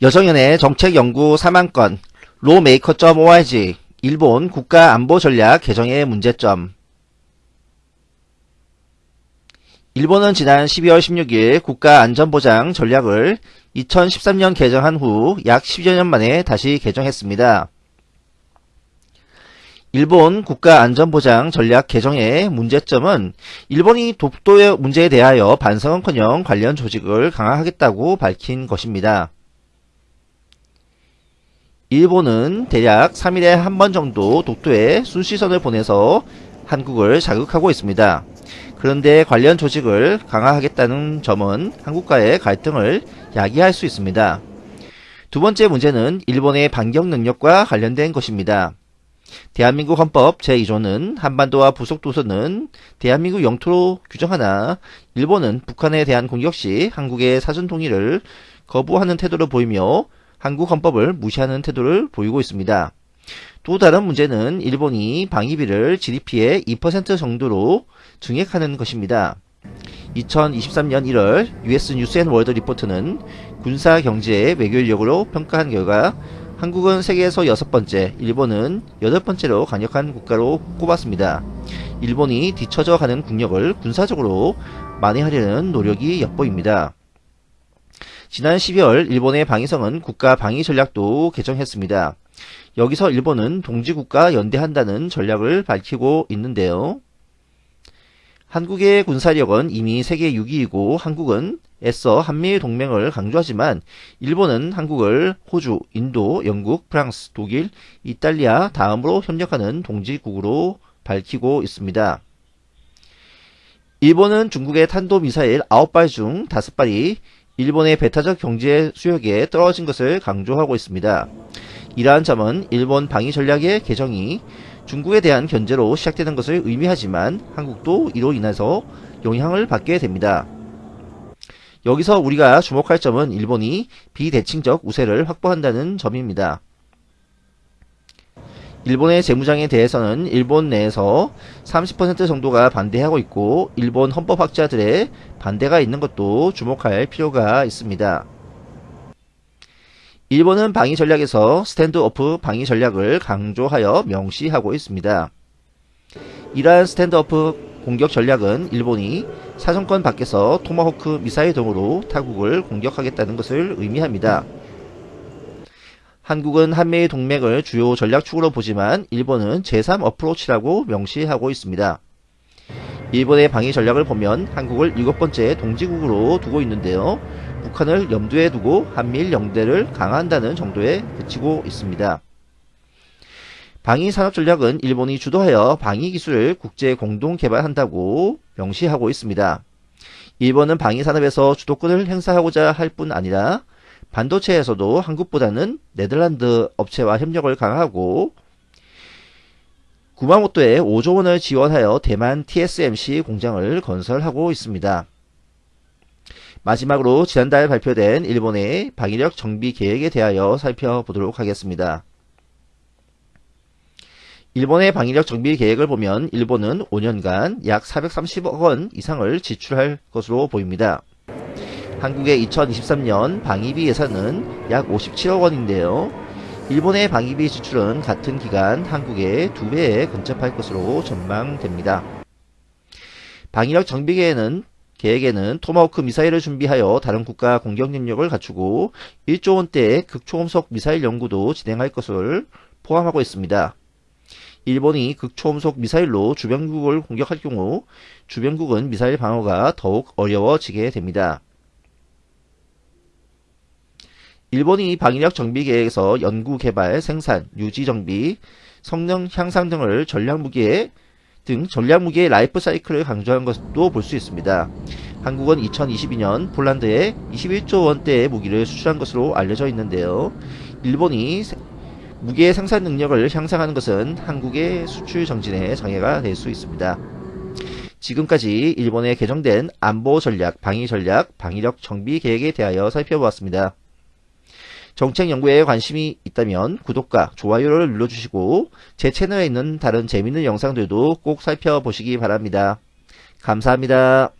여정연의 정책연구 3만건 로메이커.org 일본 국가안보전략 개정의 문제점 일본은 지난 12월 16일 국가안전보장 전략을 2013년 개정한 후 약 10여 년 만에 다시 개정했습니다. 일본 국가안전보장 전략 개정의 문제점은 일본이 독도의 문제에 대하여 반성은커녕 관련 조직을 강화하겠다고 밝힌 것입니다. 일본은 대략 3일에 한 번 정도 독도에 순시선을 보내서 한국을 자극하고 있습니다. 그런데 관련 조직을 강화하겠다는 점은 한국과의 갈등을 야기할 수 있습니다. 두 번째 문제는 일본의 반격 능력과 관련된 것입니다. 대한민국 헌법 제2조는 한반도와 부속도서는 대한민국 영토로 규정하나 일본은 북한에 대한 공격 시 한국의 사전 통일을 거부하는 태도를 보이며 한국 헌법을 무시하는 태도를 보이고 있습니다. 또 다른 문제는 일본이 방위비를 GDP의 2% 정도로 증액하는 것입니다. 2023년 1월 US 뉴스 앤 월드 리포트는 군사 경제의 외교력으로 평가한 결과 한국은 세계에서 여섯 번째, 일본은 여덟 번째로 강력한 국가로 꼽았습니다. 일본이 뒤처져 가는 국력을 군사적으로 만회하려는 노력이 엿보입니다. 지난 12월 일본의 방위성은 국가 방위 전략도 개정했습니다. 여기서 일본은 동지국가 연대한다는 전략을 밝히고 있는데요. 한국의 군사력은 이미 세계 6위이고 한국은 애써 한미일 동맹을 강조하지만 일본은 한국을 호주, 인도, 영국, 프랑스, 독일, 이탈리아 다음으로 협력하는 동지국으로 밝히고 있습니다. 일본은 중국의 탄도미사일 9발 중 5발이 일본의 배타적 경제 수역에 떨어진 것을 강조하고 있습니다. 이러한 점은 일본 방위 전략의 개정이 중국에 대한 견제로 시작되는 것을 의미하지만 한국도 이로 인해서 영향을 받게 됩니다. 여기서 우리가 주목할 점은 일본이 비대칭적 우세를 확보한다는 점입니다. 일본의 재무장에 대해서는 일본 내에서 30% 정도가 반대하고 있고 일본 헌법학자들의 반대가 있는 것도 주목할 필요가 있습니다. 일본은 방위 전략에서 스탠드오프 방위 전략을 강조하여 명시하고 있습니다. 이러한 스탠드오프 공격 전략은 일본이 사정권 밖에서 토마호크 미사일 등으로 타국을 공격하겠다는 것을 의미합니다. 한국은 한미일 동맹을 주요 전략축으로 보지만 일본은 제3 어프로치라고 명시하고 있습니다. 일본의 방위 전략을 보면 한국을 일곱 번째 동지국으로 두고 있는데요. 북한을 염두에 두고 한미일 영대를 강화한다는 정도에 그치고 있습니다. 방위 산업 전략은 일본이 주도하여 방위 기술을 국제 공동 개발한다고 명시하고 있습니다. 일본은 방위 산업에서 주도권을 행사하고자 할 뿐 아니라 반도체에서도 한국보다는 네덜란드 업체와 협력을 강화하고 구마모토에 5조 원을 지원하여 대만 TSMC 공장을 건설하고 있습니다. 마지막으로 지난달 발표된 일본의 방위력 정비 계획에 대하여 살펴보도록 하겠습니다. 일본의 방위력 정비 계획을 보면 일본은 5년간 약 430억 원 이상을 지출할 것으로 보입니다. 한국의 2023년 방위비 예산은 약 57억 원인데요. 일본의 방위비 지출은 같은 기간 한국의 2배에 근접할 것으로 전망됩니다. 방위력 정비 계획에는, 계획에는 토마호크 미사일을 준비하여 다른 국가 공격 능력을 갖추고 1조 원대의 극초음속 미사일 연구도 진행할 것을 포함하고 있습니다. 일본이 극초음속 미사일로 주변국을 공격할 경우 주변국은 미사일 방어가 더욱 어려워지게 됩니다. 일본이 방위력 정비 계획에서 연구 개발, 생산, 유지 정비, 성능 향상 등을 전략 무기에 등 전략 무기의 라이프 사이클을 강조한 것도 볼 수 있습니다. 한국은 2022년 폴란드에 21조 원대의 무기를 수출한 것으로 알려져 있는데요. 일본이 무기의 생산 능력을 향상하는 것은 한국의 수출 증진에 장애가 될 수 있습니다. 지금까지 일본의 개정된 안보 전략, 방위 전략, 방위력 정비 계획에 대하여 살펴보았습니다. 정책 연구에 관심이 있다면 구독과 좋아요를 눌러주시고 제 채널에 있는 다른 재밌는 영상들도 꼭 살펴보시기 바랍니다. 감사합니다.